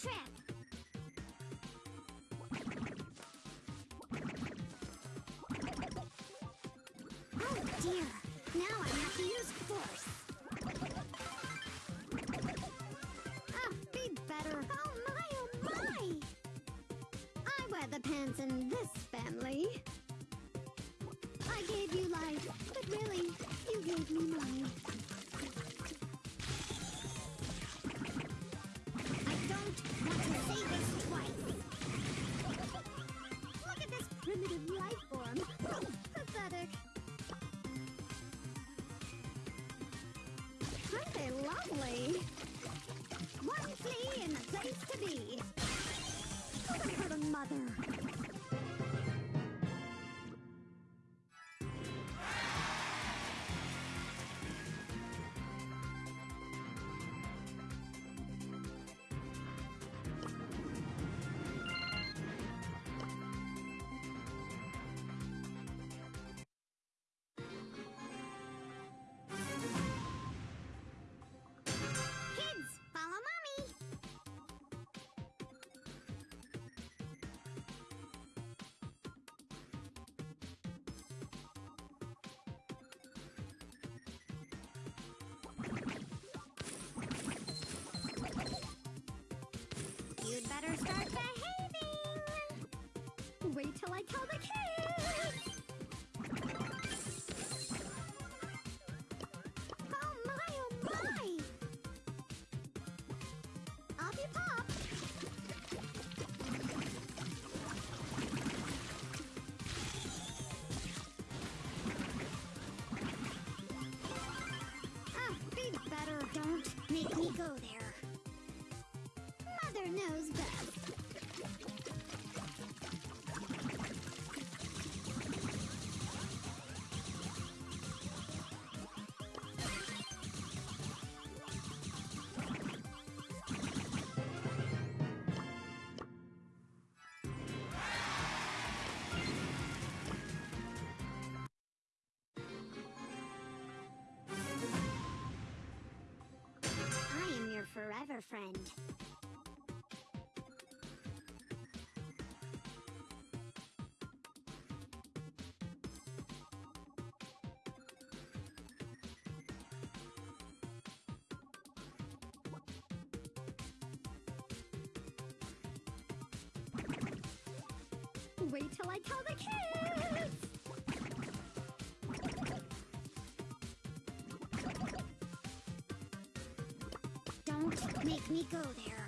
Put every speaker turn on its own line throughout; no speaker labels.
trip. Oh dear. Now I have to use force. Ah, be better. Oh my, oh my! I wear the pants in this family. I gave you life, but really, you gave me mine. Lovely? One flea in the place to be. Hurt a mother? You'd better start behaving. Wait till I tell the kids. Friend. Wait till I tell the kids! Make me go there.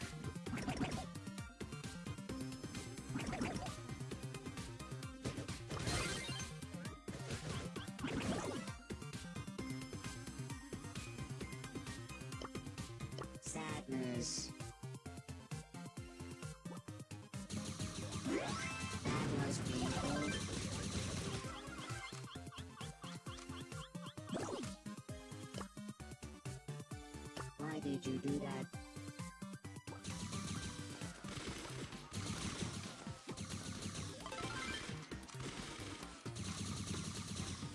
Sadness. That was painful. Why did you do that?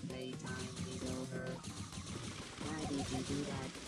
Playtime is over. Why did you do that?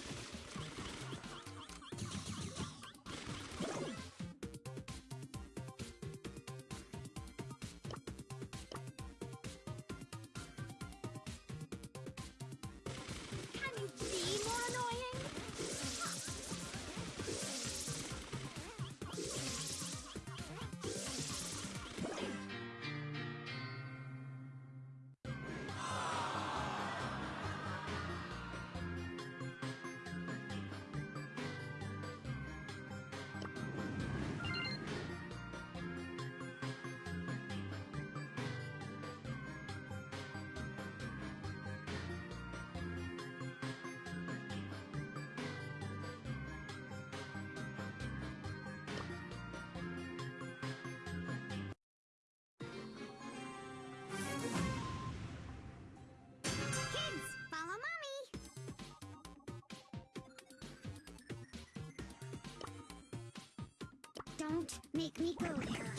Don't make me go there.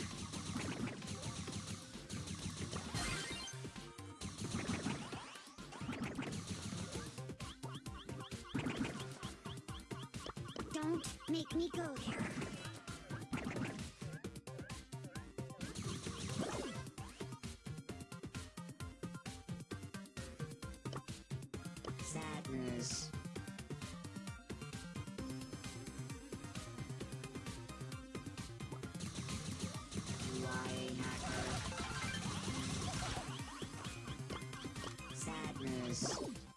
Don't make me go there. Sadness. this.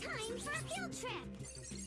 Time for a field trip!